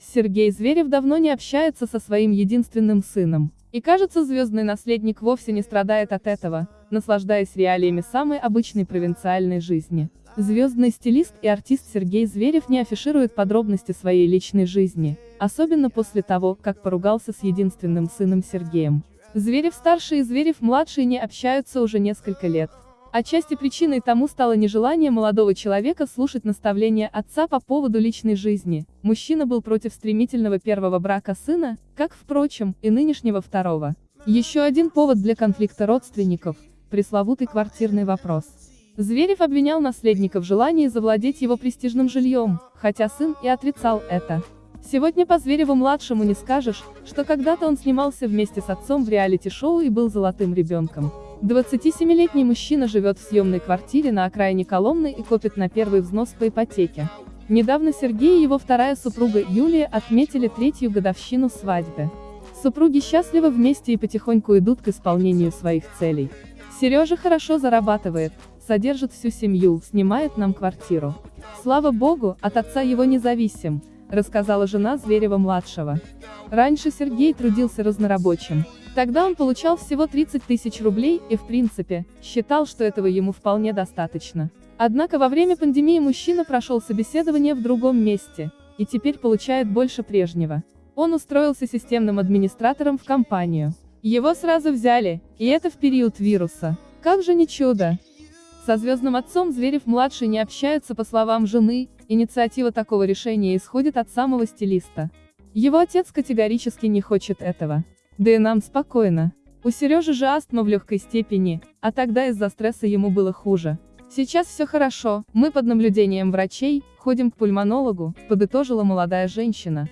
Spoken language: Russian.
Сергей Зверев давно не общается со своим единственным сыном. И кажется, звездный наследник вовсе не страдает от этого, наслаждаясь реалиями самой обычной провинциальной жизни. Звездный стилист и артист Сергей Зверев не афиширует подробности своей личной жизни, особенно после того, как поругался с единственным сыном Сергеем. Зверев-старший и Зверев-младший не общаются уже несколько лет. Отчасти причиной тому стало нежелание молодого человека слушать наставления отца по поводу личной жизни. Мужчина был против стремительного первого брака сына, как, впрочем, и нынешнего второго. Еще один повод для конфликта родственников – пресловутый квартирный вопрос. Зверев обвинял наследника в желании завладеть его престижным жильем, хотя сын и отрицал это. Сегодня по Звереву-младшему не скажешь, что когда-то он снимался вместе с отцом в реалити-шоу и был золотым ребенком. 27-летний мужчина живет в съемной квартире на окраине Коломны и копит на первый взнос по ипотеке. Недавно Сергей и его вторая супруга Юлия отметили третью годовщину свадьбы. Супруги счастливы вместе и потихоньку идут к исполнению своих целей. Сережа хорошо зарабатывает, содержит всю семью, снимает нам квартиру. Слава богу, от отца его независим, рассказала жена Зверева-младшего. Раньше Сергей трудился разнорабочим. Тогда он получал всего 30 тысяч рублей и, в принципе, считал, что этого ему вполне достаточно. Однако во время пандемии мужчина прошел собеседование в другом месте, и теперь получает больше прежнего. Он устроился системным администратором в компанию. Его сразу взяли, и это в период вируса. Как же не чудо! Со звездным отцом Зверев-младший не общается по словам жены, инициатива такого решения исходит от самого стилиста. Его отец категорически не хочет этого. Да и нам спокойно. У Сережи же астма в легкой степени, а тогда из-за стресса ему было хуже. Сейчас все хорошо, мы под наблюдением врачей, ходим к пульмонологу, подытожила молодая женщина.